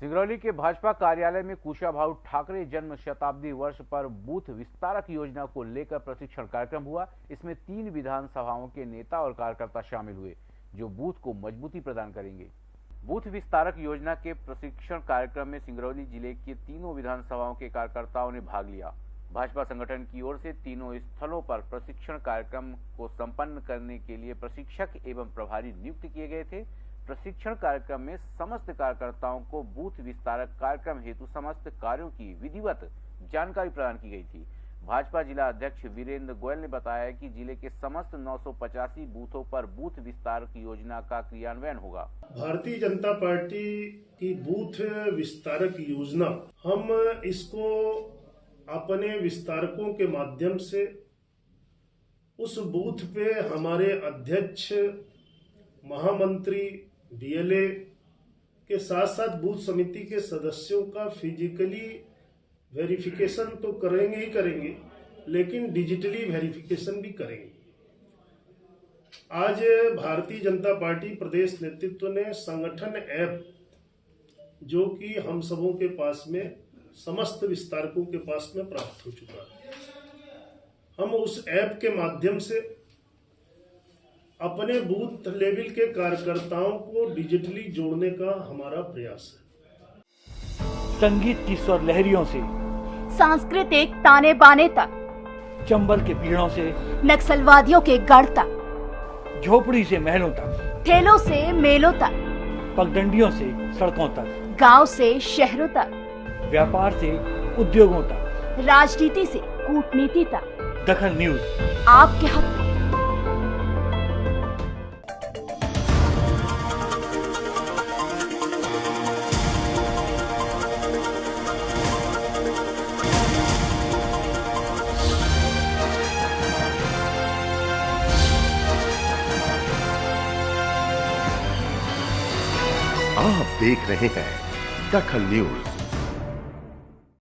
सिंगरौली के भाजपा कार्यालय में कुशाभाऊ ठाकरे जन्म शताब्दी वर्ष पर बूथ विस्तारक योजना को लेकर प्रशिक्षण कार्यक्रम हुआ। इसमें तीन विधानसभाओं के नेता और कार्यकर्ता शामिल हुए, जो बूथ को मजबूती प्रदान करेंगे। बूथ विस्तारक योजना के प्रशिक्षण कार्यक्रम में सिंगरौली ज़िले के तीनों विधानसभाओं के कार्यकर्ताओं ने भाग लिया। भाजपा संगठन की ओर से तीनों स्थलों पर प्रशिक्षण कार्यक्रम को संपन्न करने के लिए प्रशिक्षक एवं प्रभारी नियुक्त किए गए थे। प्रशिक्षण कार्यक्रम में समस्त कार्यकर्ताओं को बूथ विस्तारक कार्यक्रम हेतु समस्त कार्यों की विधिवत जानकारी प्रदान की गई थी। भाजपा जिला अध्यक्ष वीरेंद्र गोयल ने बताया कि ज़िले के समस्त नौ सौ पचासी बूथों पर बूथ विस्तार की योजना का क्रियान्वयन होगा। भारतीय जनता पार्टी की बूथ विस्तारक योजना, हम इसको अपने विस्तारकों के माध्यम से उस बूथ पे हमारे अध्यक्ष, महामंत्री डीएलए के साथ साथ बूथ समिति के सदस्यों का फिजिकली वेरिफिकेशन तो करेंगे ही करेंगे, लेकिन डिजिटली वेरिफिकेशन भी करेंगे। आज भारतीय जनता पार्टी प्रदेश नेतृत्व ने संगठन ऐप, जो कि हम सबों के पास में, समस्त विस्तारकों के पास में प्राप्त हो चुका है। हम उस ऐप के माध्यम से अपने बूथ लेवल के कार्यकर्ताओं को डिजिटली जोड़ने का हमारा प्रयास है। संगीत की स्वर लहरियों से सांस्कृतिक ताने बाने तक चंबल के पीड़ों से नक्सलवादियों के गढ़ तक झोपड़ी से महलों तक ठेलों से मेलों तक पगडंडियों से सड़कों तक गाँव से शहरों तक व्यापार से उद्योगों तक। राजनीति से कूटनीति तक। दखन न्यूज़। आपके हक। में आप देख रहे हैं दखल न्यूज़।